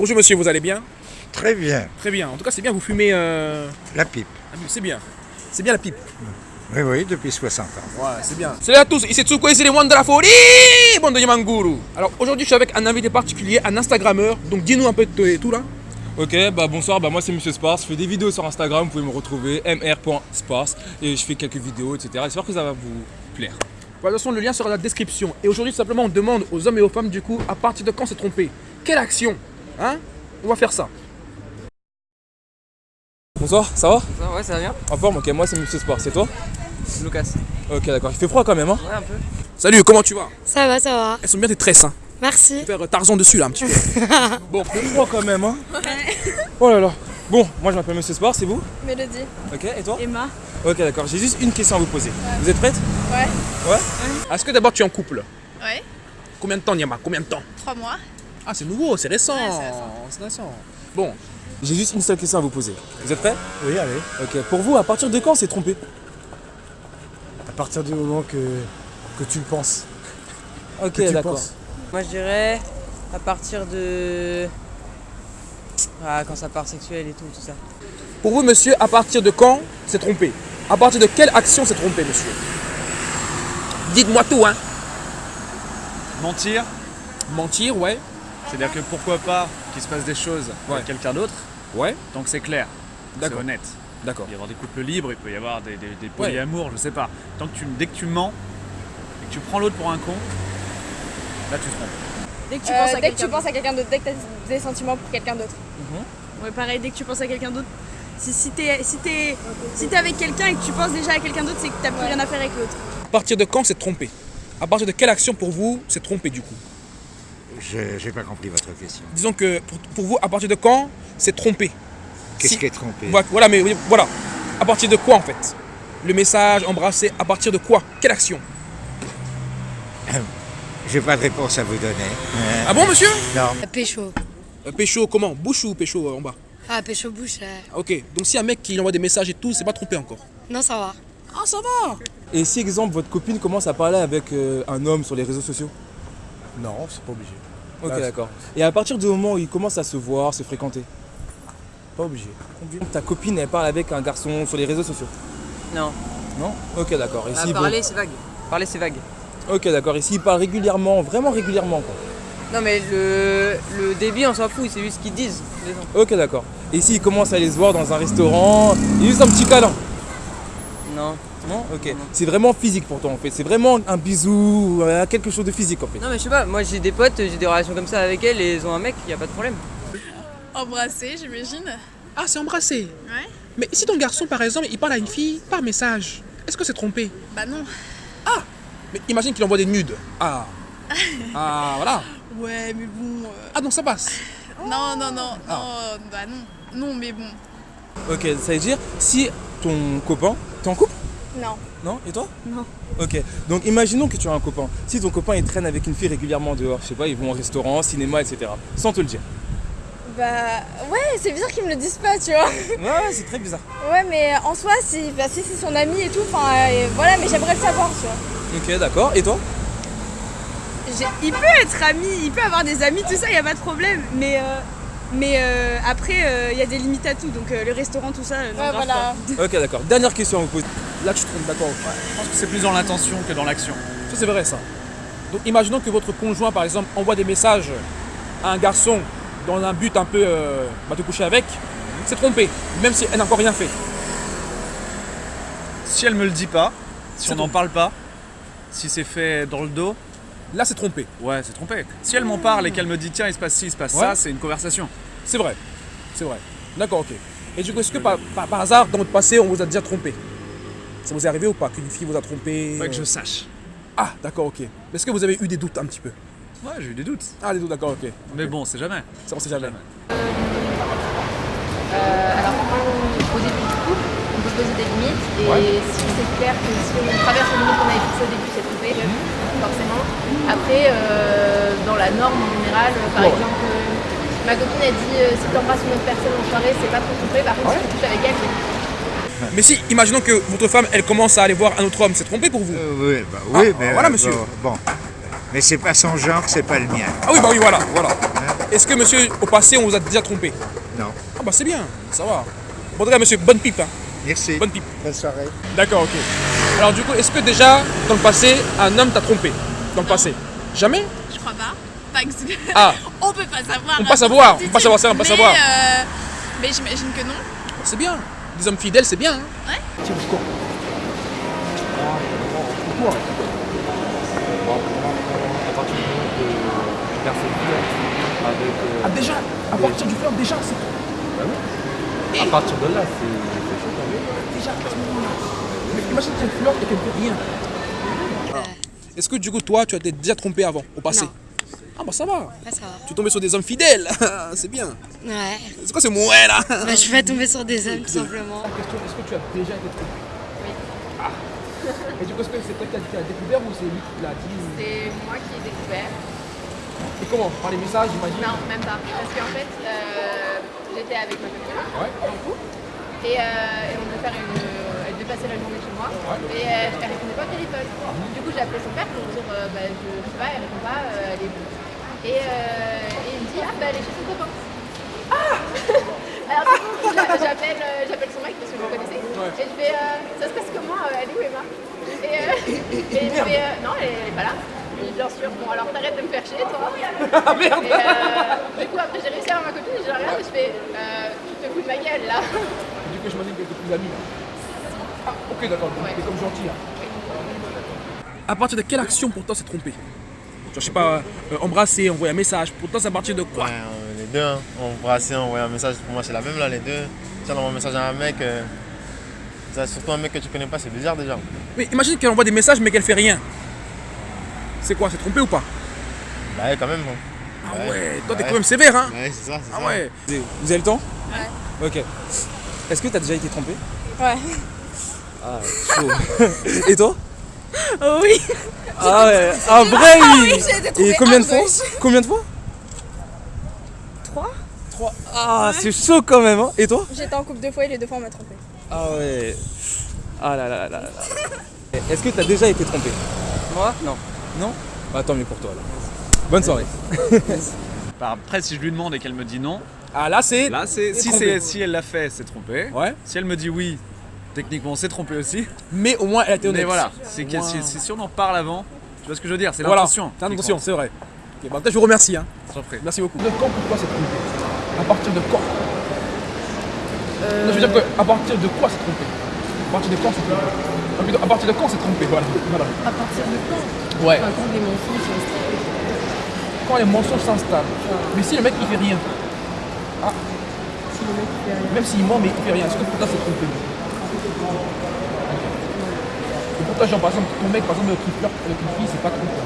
Bonjour monsieur, vous allez bien? Très bien. Très bien. En tout cas, c'est bien, vous fumez... Euh... La pipe. C'est bien. C'est bien la pipe. Oui, oui, depuis 60 ans. Ouais, c'est bien. Salut à tous, ici Tsuko c'est les moines de la folie, bande de Yamanguru. Alors aujourd'hui, je suis avec un invité particulier, un Instagrammeur. Donc dis-nous un peu de tout là. Ok, bah bonsoir, bah moi c'est Monsieur Sparse, je fais des vidéos sur Instagram, vous pouvez me retrouver mr.sparse et je fais quelques vidéos, etc. J'espère que ça va vous plaire. de toute façon, le lien sera dans la description. Et aujourd'hui, simplement, on demande aux hommes et aux femmes, du coup, à partir de quand s'est trompé Quelle action Hein On va faire ça. Bonsoir, ça va Ouais, ça va bien. En forme, ok, moi c'est Monsieur Sport, c'est toi Lucas. Ok, d'accord, il fait froid quand même, hein Ouais, un peu. Salut, comment tu vas? Ça va, ça va. Elles sont bien tes tresses, hein Merci. Faire euh, Tarzan dessus là, un petit peu. Bon, il fait froid quand même, hein Oh là là. Bon, moi je m'appelle Monsieur Sport, c'est vous? Mélodie. Ok, et toi? Emma. Ok, d'accord, j'ai juste une question à vous poser. Vous êtes prête? Ouais? Ouais Est-ce que d'abord tu es en couple? Ouais. Combien de temps, Niama? Combien de temps? Trois mois. Ah, c'est nouveau, c'est récent. Ouais, c'est récent. c'est récent. Bon, J'ai juste une seule question à vous poser. Vous êtes prêts? Oui, allez. Ok, pour vous, à partir de quand c'est trompé? À partir du moment que, que tu le penses. Ok, d'accord. Moi, je dirais à partir de. Ah, quand ça part sexuel et tout, tout ça. pour vous, monsieur, à partir de quand s'est trompé? À partir de quelle action s'est trompé, monsieur? Dites-moi tout, hein. Mentir, Mentir, ouais. C'est-à-dire que pourquoi pas qu'il se passe des choses Ouais. avec quelqu'un d'autre, Ouais. tant que c'est clair, c'est D'accord. honnête. D'accord. Il peut y avoir des couples libres, il peut y avoir des, des, des polyamours, je sais pas. Tant que tu, dès que tu mens et que tu prends l'autre pour un con, là tu te trompes. Dès que tu Euh, penses à dès que quelqu'un tu penses à quelqu'un d'autre, dès que tu as des sentiments pour quelqu'un d'autre. Ouais, pareil, dès que tu penses à quelqu'un d'autre. Si, si t'es si t'es si t'es avec quelqu'un et que tu penses déjà à quelqu'un d'autre, c'est que t'as plus rien à faire avec l'autre. À partir de quand s'est trompé? À partir de quelle action pour vous s'est trompé du coup? Je n'ai pas compris votre question. Disons que pour, pour vous, à partir de quand s'est trompé? Qu'est-ce Si- qui est trompé? Voilà, mais voilà. À partir de quoi en fait? Le message, embrasser, à partir de quoi? Quelle action? J'ai pas de réponse à vous donner. Euh, Ah bon, monsieur? Non. Pécho. Euh, Pécho, comment? Bouche ou pécho euh, en bas? Ah, pécho bouche. Ah, Ok, donc si un mec qui envoie des messages et tout, c'est pas trompé encore? Non, ça va. Ah, ça va Et si, exemple, votre copine commence à parler avec euh, un homme sur les réseaux sociaux? Non, c'est pas obligé. Ok, d'accord. Et à partir du moment où ils commencent à se voir, se fréquenter, Pas obligé. ta copine, elle parle avec un garçon sur les réseaux sociaux? Non. Non? Ok, d'accord. Et Ah, si, bon- parler, c'est vague. Parler, c'est vague. Ok, d'accord. Et s'ils parlent régulièrement, vraiment régulièrement, quoi? Non, mais le, le débit, on s'en fout, c'est juste ce qu'ils disent. les gens. Ok, d'accord. Et s'ils commencent à aller se voir dans un restaurant, juste un petit câlin Non. Non Ok. C'est vraiment physique pour toi, en fait. C'est vraiment un bisou, euh, quelque chose de physique, en fait. Non, mais je sais pas, moi j'ai des potes, j'ai des relations comme ça avec elles et elles ont un mec, y a pas de problème. Embrasser, j'imagine. Ah, c'est embrasser Ouais. Mais si ton garçon, par exemple, il parle à une fille par message, est-ce que c'est trompé? Bah non. Mais imagine qu'il envoie des nudes. Ah Ah, voilà Ouais, mais bon. euh, Ah, donc ça passe Non, non, non, Ah. non, bah non. Non, mais bon. Ok, ça veut dire, si ton copain. T'es en couple? Non. Non? Et toi? Non. Ok, donc imaginons que tu as un copain. Si ton copain il traîne avec une fille régulièrement dehors, je sais pas, ils vont au restaurant, cinéma, etc. Sans te le dire. Bah ouais, c'est bizarre qu'ils me le disent pas, tu vois. Ouais, c'est très bizarre. Ouais, mais en soi, si, bah, si c'est son ami et tout, enfin euh, voilà, mais j'aimerais le savoir, tu vois. Ok, d'accord. Et toi? Il peut être ami, il peut avoir des amis, tout ça, y a pas de problème. Mais, euh, mais euh, après, il y a des limites à tout. Donc euh, le restaurant, tout ça, euh, non, Ouais, grave voilà. pas. Ok, d'accord. Dernière question à vous poser. Là, tu te trompes, d'accord. Je pense que c'est plus dans l'intention que dans l'action. Ça, c'est vrai, ça. Donc, imaginons que votre conjoint, par exemple, envoie des messages à un garçon dans un but un peu euh, bah, te coucher avec, c'est trompé, même si elle n'a encore rien fait. Si elle me le dit pas, si on n'en parle pas, si c'est fait dans le dos, Là, c'est trompé. ouais, c'est trompé. Si elle m'en parle et qu'elle me dit tiens, il se passe ci, il se passe Ouais. ça, c'est une conversation. C'est vrai. C'est vrai. D'accord, ok. Et du coup, est-ce que par, par- par hasard, dans votre passé, on vous a déjà trompé? Ça vous est arrivé ou pas Qu'une fille vous a trompé Pas que je euh, sache. Ah, d'accord, ok. Est-ce que vous avez eu des doutes un petit peu? Ouais, j'ai eu des doutes. Ah, des doutes, d'accord, ok. Mais bon, c'est jamais. Ça, on sait jamais. alors, au début du couple, on peut poser des limites et si c'est clair que si on traverse les limites qu'on avait fixées au début, c'est trompé, forcément. Après, euh, dans la norme en général, euh, par Ouais. exemple, euh, ma copine a dit euh, si tu embrasses une autre personne en soirée, c'est pas trop trompé, par contre, si tu couches avec elle, c'est Mais si, imaginons que votre femme, elle commence à aller voir un autre homme, c'est trompé pour vous Euh, oui, bah, oui Ah, mais voilà, euh, monsieur. Bon, bon. mais c'est pas son genre, c'est pas le mien. Ah oui, bah oui, voilà, voilà. hein. Est-ce que monsieur, au passé, on vous a déjà trompé? Non. Ah bah c'est bien, ça va. Bon, en tout cas, monsieur, bonne pipe. Hein. Merci. Bonne pipe. Bonne soirée. D'accord, ok. Alors du coup, est-ce que déjà, dans le passé, un homme t'a trompé? Dans le passé Jamais? Je crois pas. Pas que- Ah. on peut pas savoir. On peut pas savoir, on peut pas savoir ça, on peut pas savoir. euh, mais j'imagine que non. C'est bien. Des hommes fidèles, c'est bien. Hein Ouais. Tiens, le score. Ah déjà À partir du fleur, déjà c'est... À partir de là, c'est chaud même. Déjà, à ce moment-là. Mais imagine qu'elle flirte et qu'elle fait rien. Est-ce que du coup, toi, tu as été déjà trompé avant, au passé? Non. Ah bah ça va. Ouais, ça va. Tu es tombé sur des hommes fidèles. c'est bien. Ouais. C'est quoi ce mouet là? Bah, je vais tomber sur des hommes, tout simplement. question, est-ce que tu as déjà été trompé? Oui. Ah. Et du coup, est-ce que c'est toi qui as, qui as découvert ou c'est lui qui l'a dit C'est moi qui ai découvert. Et comment? Par les messages, j'imagine? Non, même pas. Parce qu'en fait, euh, j'étais avec ma copine. Ouais. Et, euh, et on devait faire une. Elle devait passer la journée chez moi. Et euh, elle répondait pas au téléphone. Du coup, j'ai appelé son père pour dire euh, bah, je, je sais pas, elle répond pas, euh, elle est où et, et il me dit ah bah elle est chez son copain. Ah Alors du coup, j'a- j'appelle j'appelle son mec parce que je le connaissais. Et je fais euh, ça se passe comment Elle est où Emma? Et, et fait euh, non, elle, elle est pas là. Je dis, bien sûr, bon alors t'arrêtes de me faire chier toi. Ah merde Et, euh, Du coup après j'ai réussi à avoir ma copine, je la regarde et je fais euh, tu te fous de ma gueule là. Du coup, j'imagine que tu plus amis là. Ah, ok, d'accord. T'es comme gentil. Hein. À partir de quelle action pour toi c'est trompé? Je sais pas, euh, embrasser, envoyer un message. Pour toi, c'est à partir de quoi? Ouais, euh, les deux, hein. embrasser, envoyer un message, pour moi c'est la même là, les deux. Si on envoie un message à un mec, euh, ça, surtout un mec que tu connais pas, c'est bizarre déjà. Mais imagine qu'elle envoie des messages mais qu'elle fait rien. C'est quoi C'est trompé ou pas Bah ouais, quand même. hein. Ah ouais, toi t'es quand même sévère hein Ouais, c'est ça, c'est Ah ça. ouais Vous avez le temps Ouais. Ok. Est-ce que tu as déjà été trompé Ouais. Ah, chaud. Et toi Oh oui. Ah ouais, ah vrai Ah oui oui, j'ai été trompée Et combien de un fois. Combien de fois Trois Trois. Ah, c'est chaud quand même, hein Et toi J'étais en couple deux fois et les deux fois on m'a trompé. Ah ouais. Ah là là là là là. Est-ce que tu as déjà été trompé Moi? Non. Non Bah tant mieux pour toi alors. Bonne soirée. Bah, après, si je lui demande et qu'elle me dit non. Ah là, c'est. Là, c'est. Si, si elle l'a fait, c'est trompé. Ouais. Si elle me dit oui, techniquement, c'est trompé aussi. Mais au moins, elle a été honnête. Mais voilà, c'est si, moins. si- si on en parle avant, tu vois ce que je veux dire C'est Voilà, l'intention. c'est qui l'intention, c'est vrai. Ok, bah, peut-être je vous remercie. Hein. Merci beaucoup. De quand pour toi c'est trompé? À partir de quand? Non, je veux dire que, à partir de quoi c'est trompé? À partir de quand c'est trompé? À partir de quand c'est trompé Voilà. voilà. À partir de quand Ouais. Enfin, quand les mensonges sont installés. Quand les mensonges s'installent. Mais si le mec il fait rien. Ah. Si le mec fait rien. Même s'il ment mais il fait rien, est-ce que pour toi c'est trompé Et pour toi, genre par exemple, ton mec par exemple qui flirte avec une fille, c'est pas trompé?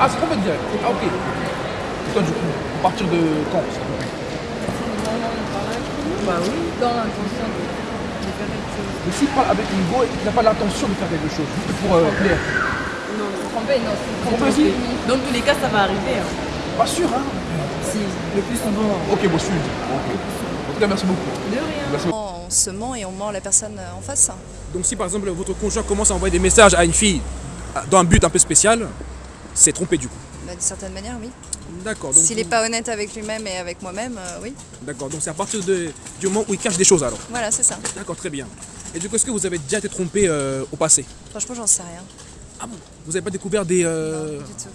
Ah, c'est trompé direct. Ah, ok. Et toi, du coup, à partir de quand c'est trompé? Bah oui, dans l'intention de, Mais s'il parle avec une go et qu'il n'a pas l'intention de faire quelque chose, juste pour euh, plaire. Non, c'est trompé, non, c'est Trompé aussi Dans tous les cas, ça va arriver. hein. Pas sûr, hein Si, le plus souvent. Ok, bon, je suis. Ok. En tout cas, merci beaucoup. De rien. Merci beaucoup. On se ment et on ment la personne en face. Donc si par exemple votre conjoint commence à envoyer des messages à une fille dans un but un peu spécial, c'est trompé du coup. Bah, D'une certaine manière, oui. D'accord. S'il n'est pas honnête avec lui-même et avec moi-même, euh, oui. D'accord. Donc c'est à partir de, du moment où il cache des choses alors. Voilà, c'est ça. D'accord, très bien. Et du coup, est-ce que vous avez déjà été trompé euh, au passé? Franchement, j'en sais rien. Ah bon? Vous n'avez pas découvert des. euh, Du tout.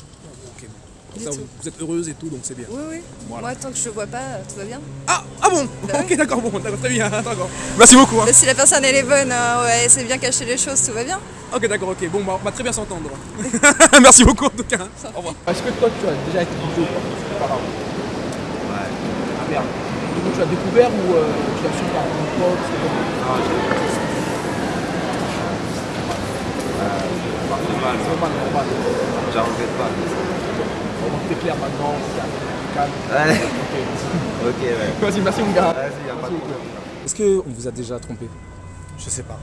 Ça, vous, vous êtes heureuse et tout, donc c'est bien. Oui, oui. Voilà. Moi, tant que je ne vois pas, euh, tout va bien. Ah, ah bon Ok, d'accord, bon, d'accord, très bien. D'accord. Merci beaucoup. hein. Bah, si la personne elle est bonne, euh, ouais, c'est bien cacher les choses, tout va bien. Ok, d'accord, ok. Bon, bah, on va très bien s'entendre. Merci beaucoup en tout cas. Au revoir. Est-ce que toi, tu as déjà été pas Par Ouais. Ah merde. Du coup, tu as découvert ou euh, tu as su par ton pote c'est comment normal. C'est normal, normal. J'en regrette pas. T'es clair maintenant, c'est calme. Ouais. Ok. Ouais. Vas-y, merci mon gars. Vas-y, pas de problème. Est-ce qu'on vous a déjà trompé? Je sais pas.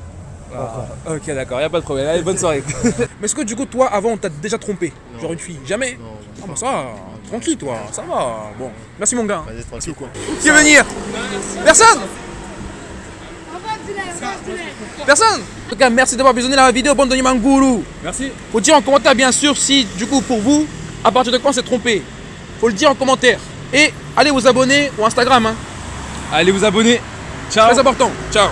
Ah, ok, d'accord, y a pas de problème. Allez, bonne soirée. Mais est-ce que du coup, toi, avant, on t'a déjà trompé? Genre une fille Jamais? Ah, bah ça va, tranquille, toi, ça va. Bon, merci mon gars. Merci beaucoup. Qui veut venir? Personne Personne En tout cas, merci d'avoir visionné la vidéo Bande de Mangourou. Merci. Faut dire en commentaire, bien sûr, si, du coup, pour vous, à partir de quand c'est trompé? Faut le dire en commentaire. Et Allez vous abonner ou Instagram. Hein. Allez vous abonner. Ciao. Très important. Ciao.